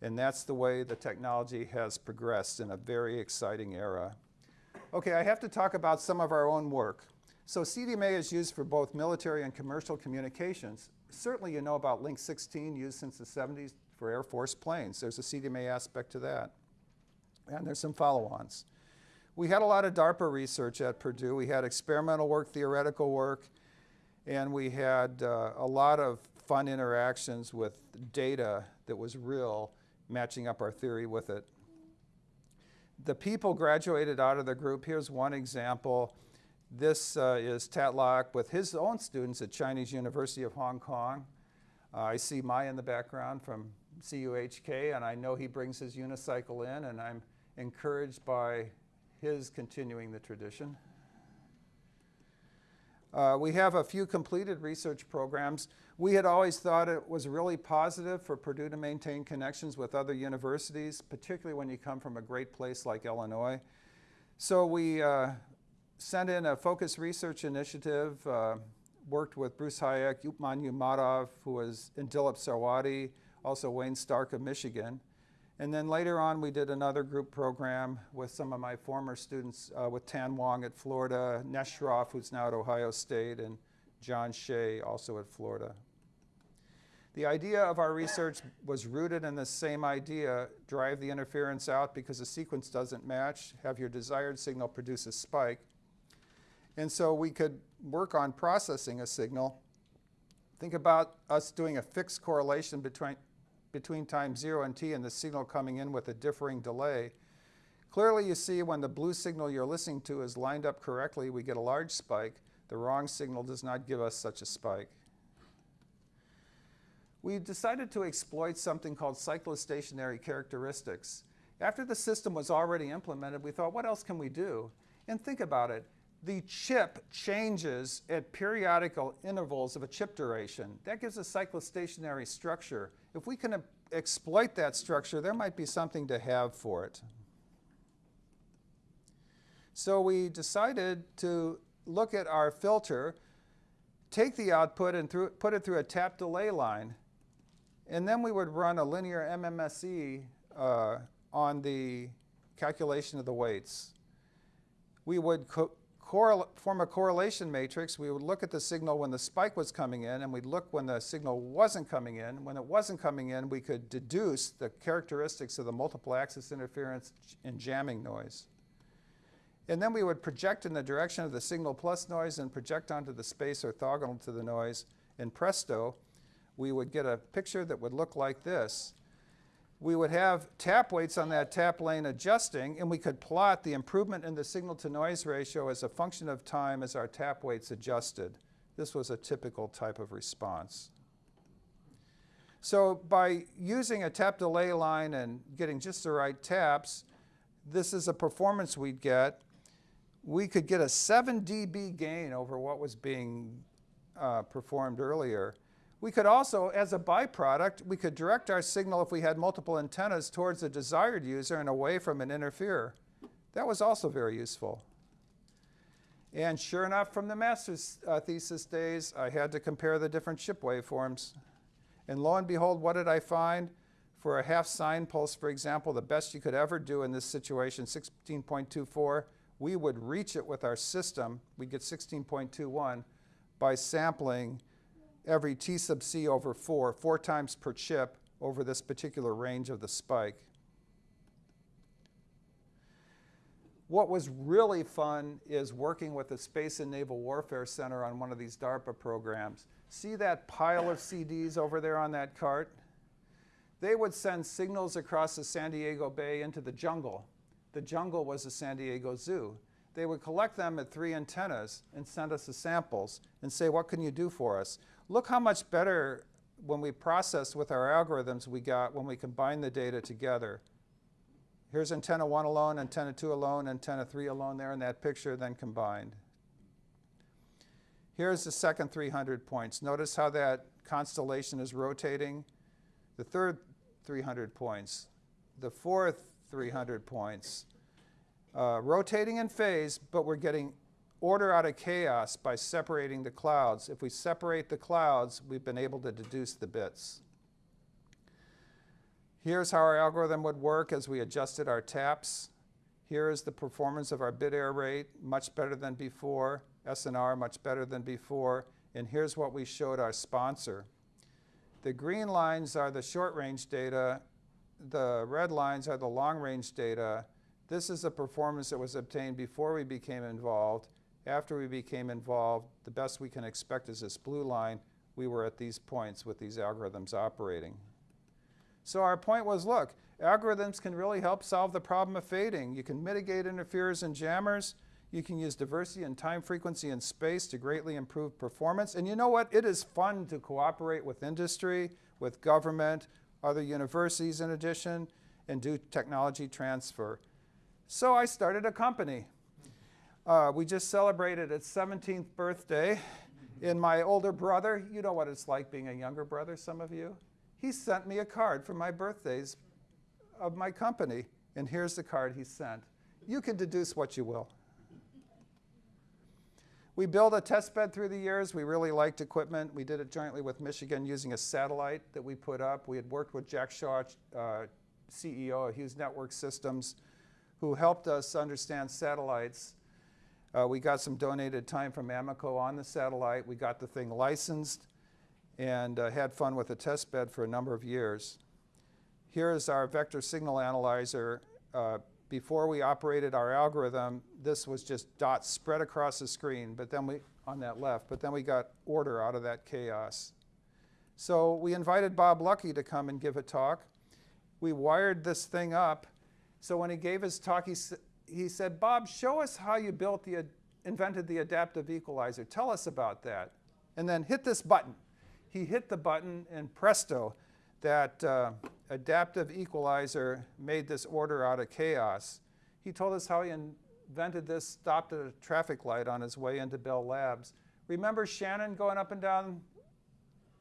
Speaker 2: and that's the way the technology has progressed in a very exciting era. Okay, I have to talk about some of our own work. So CDMA is used for both military and commercial communications. Certainly you know about Link 16 used since the 70s for Air Force planes. There's a CDMA aspect to that. And there's some follow-ons. we had a lot of DARPA research at Purdue. We had experimental work, theoretical work, and we had uh, a lot of fun interactions with data that was real, matching up our theory with it. The people graduated out of the group. Here's one example. This uh, is Tat Lok with his own students at Chinese University of Hong Kong. Uh, I see Mai in the background from CUHK, and I know he brings his unicycle in, and I'm encouraged by his continuing the tradition. Uh, we have a few completed research programs. We had always thought it was really positive for Purdue to maintain connections with other universities, particularly when you come from a great place like Illinois. So we uh, sent in a focus research initiative, uh, worked with Bruce Hajek, Upamanyu Madhow, who was in Dilip Sarwate, also Wayne Stark of Michigan. And then later on, we did another group program with some of my former students, uh, with Tan Wong at Florida, Ness Shroff, who's now at Ohio State, and John Shea, also at Florida. The idea of our research was rooted in the same idea, drive the interference out because the sequence doesn't match, have your desired signal produce a spike. And so we could work on processing a signal. Think about us doing a fixed correlation between, between time zero and t and the signal coming in with a differing delay. Clearly you see when the blue signal you're listening to is lined up correctly, we get a large spike. The wrong signal does not give us such a spike. We decided to exploit something called cyclostationary characteristics. After the system was already implemented, we thought, what else can we do? And think about it the chip changes at periodical intervals of a chip duration. That gives a cyclostationary structure. If we can exploit that structure, there might be something to have for it. So we decided to look at our filter, take the output and through, put it through a tap delay line, and then we would run a linear MMSE uh, on the calculation of the weights. We would form a correlation matrix. We would look at the signal when the spike was coming in, and we'd look when the signal wasn't coming in. When it wasn't coming in, we could deduce the characteristics of the multiple access interference and jamming noise. And then we would project in the direction of the signal plus noise and project onto the space orthogonal to the noise. And presto, we would get a picture that would look like this we would have tap weights on that tap lane adjusting, and we could plot the improvement in the signal to noise ratio as a function of time as our tap weights adjusted. This was a typical type of response. So by using a tap delay line and getting just the right taps, this is a performance we'd get. We could get a 7 dB gain over what was being uh, performed earlier. We could also, as a byproduct, we could direct our signal if we had multiple antennas towards the desired user and away from an interferer. That was also very useful. And sure enough, from the master's uh, thesis days, I had to compare the different chip waveforms. And lo and behold, what did I find? For a half sine pulse, for example, the best you could ever do in this situation, 16.24, we would reach it with our system. We'd get 16.21 by sampling every T sub C over 4, four times per chip over this particular range of the spike. What was really fun is working with the Space and Naval Warfare Center on one of these DARPA programs. See that pile of CDs over there on that cart? They would send signals across the San Diego Bay into the jungle. The jungle was the San Diego Zoo. They would collect them at three antennas and send us the samples and say, what can you do for us? Look how much better when we process with our algorithms we got when we combine the data together. Here's antenna 1 alone, antenna 2 alone, antenna 3 alone there in that picture, then combined. Here's the second 300 points. Notice how that constellation is rotating. The third 300 points. The fourth 300 points. Uh, rotating in phase, but we're getting order out of chaos by separating the clouds. If we separate the clouds, we've been able to deduce the bits. Here's how our algorithm would work as we adjusted our taps. Here is the performance of our bit error rate, much better than before. SNR, much better than before. And here's what we showed our sponsor. The green lines are the short range data. The red lines are the long range data. This is the performance that was obtained before we became involved. After we became involved, the best we can expect is this blue line. We were at these points with these algorithms operating. So our point was, look, algorithms can really help solve the problem of fading. You can mitigate interferers and jammers. You can use diversity in time, frequency, and space to greatly improve performance. And you know what? It is fun to cooperate with industry, with government, other universities in addition, and do technology transfer. So I started a company. Uh, we just celebrated its 17th birthday. And my older brother, you know what it's like being a younger brother, some of you? He sent me a card for my birthdays of my company. And here's the card he sent. You can deduce what you will. We built a test bed through the years. We really liked equipment. We did it jointly with Michigan using a satellite that we put up. We had worked with Jack Shaw, uh, CEO of Hughes Network Systems, who helped us understand satellites. Uh, we got some donated time from Amoco on the satellite. We got the thing licensed and uh, had fun with a test bed for a number of years. Here is our vector signal analyzer. Uh, before we operated our algorithm, this was just dots spread across the screen, but then we, on that left, but then we got order out of that chaos. So we invited Bob Lucky to come and give a talk. We wired this thing up. So when he gave his talk, he, he said, Bob, show us how you built the, invented the adaptive equalizer. Tell us about that. And then hit this button. He hit the button and presto, that uh, adaptive equalizer made this order out of chaos. He told us how he invented this, stopped at a traffic light on his way into Bell Labs. Remember Shannon going up and down,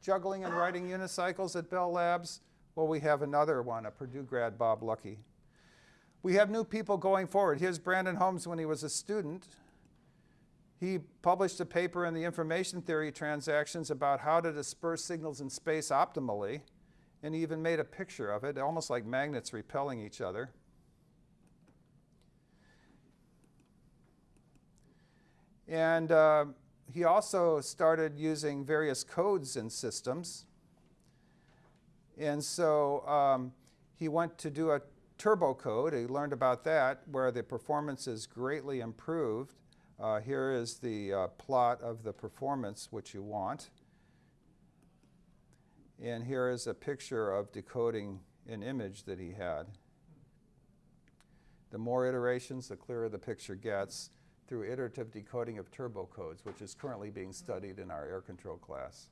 Speaker 2: juggling and riding unicycles at Bell Labs? Well, we have another one, a Purdue grad, Bob Lucky. We have new people going forward. Here's Brandon Holmes when he was a student. He published a paper in the information theory transactions about how to disperse signals in space optimally and he even made a picture of it, almost like magnets repelling each other. And uh, he also started using various codes in systems. And so um, he went to do a turbo code. He learned about that, where the performance is greatly improved. Uh, here is the uh, plot of the performance which you want. And here is a picture of decoding an image that he had. The more iterations, the clearer the picture gets through iterative decoding of turbo codes, which is currently being studied in our error control class.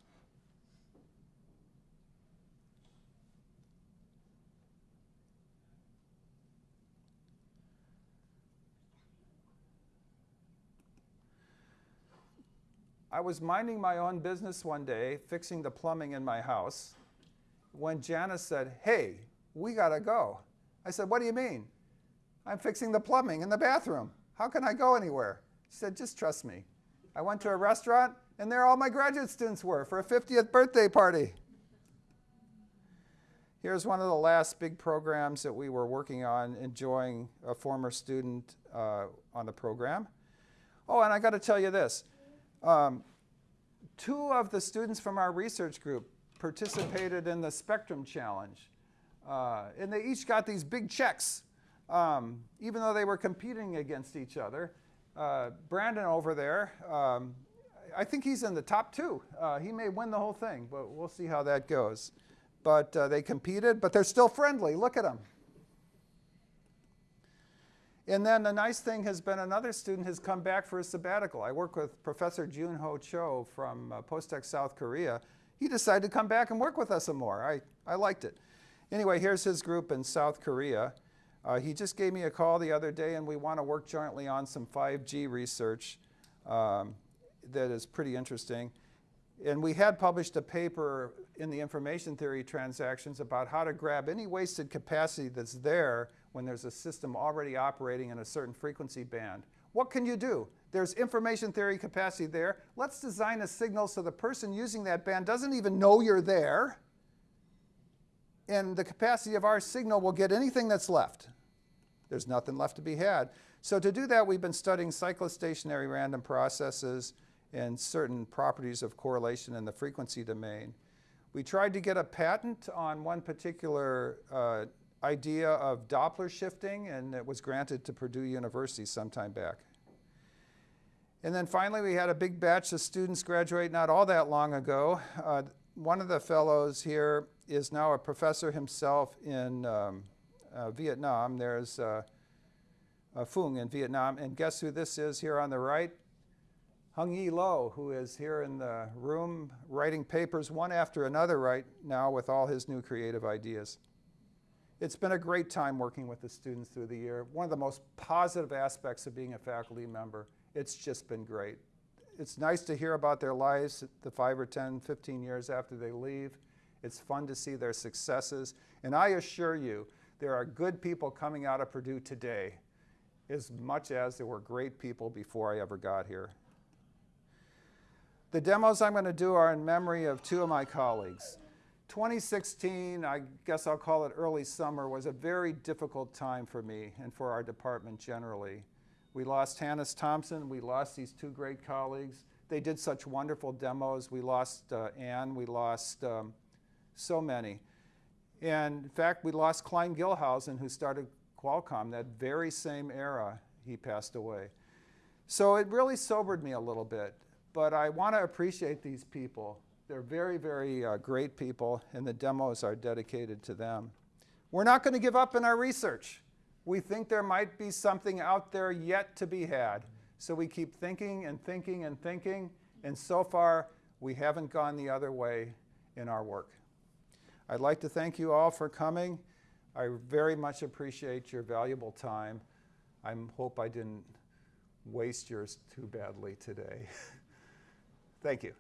Speaker 2: I was minding my own business one day, fixing the plumbing in my house, when Janice said, Hey, we gotta go. I said, What do you mean? I'm fixing the plumbing in the bathroom. How can I go anywhere? She said, Just trust me. I went to a restaurant, and there all my graduate students were for a 50th birthday party. Here's one of the last big programs that we were working on, enjoying a former student uh, on the program. Oh, and I got to tell you this um, two of the students from our research group participated in the Spectrum Challenge. Uh, and they each got these big checks, um, even though they were competing against each other. Uh, Brandon over there, um, I think he's in the top two. Uh, he may win the whole thing, but we'll see how that goes. But uh, they competed, but they're still friendly. Look at them. And then the nice thing has been another student has come back for a sabbatical. I work with Professor Jun Ho Cho from uh, South Korea. He decided to come back and work with us some more. I, I liked it. Anyway, here's his group in South Korea. Uh, he just gave me a call the other day, and we want to work jointly on some 5G research um, that is pretty interesting. And we had published a paper in the information theory transactions about how to grab any wasted capacity that's there when there's a system already operating in a certain frequency band. What can you do? There's information theory capacity there. Let's design a signal so the person using that band doesn't even know you're there. And the capacity of our signal will get anything that's left. There's nothing left to be had. So to do that, we've been studying cyclostationary random processes and certain properties of correlation in the frequency domain. We tried to get a patent on one particular uh, idea of Doppler shifting, and it was granted to Purdue University sometime back. And then finally, we had a big batch of students graduate not all that long ago. Uh, one of the fellows here is now a professor himself in um, uh, Vietnam. There's uh, Phuong in Vietnam. And guess who this is here on the right? Hung Yi Lo, who is here in the room writing papers one after another right now with all his new creative ideas. It's been a great time working with the students through the year. One of the most positive aspects of being a faculty member. It's just been great. It's nice to hear about their lives the five or 10, 15 years after they leave. It's fun to see their successes. And I assure you, there are good people coming out of Purdue today as much as there were great people before I ever got here. The demos I'm going to do are in memory of two of my colleagues. 2016, I guess I'll call it early summer, was a very difficult time for me and for our department generally. We lost Hannes Thompson, we lost these two great colleagues. They did such wonderful demos. We lost uh, Anne, we lost um, so many. And in fact, we lost Klein Gilhousen, who started Qualcomm that very same era. He passed away. So it really sobered me a little bit. But I want to appreciate these people. They're very, very uh, great people, and the demos are dedicated to them. We're not going to give up in our research. We think there might be something out there yet to be had. So we keep thinking and thinking and thinking, and so far we haven't gone the other way in our work. I'd like to thank you all for coming. I very much appreciate your valuable time. I hope I didn't waste yours too badly today. Thank you.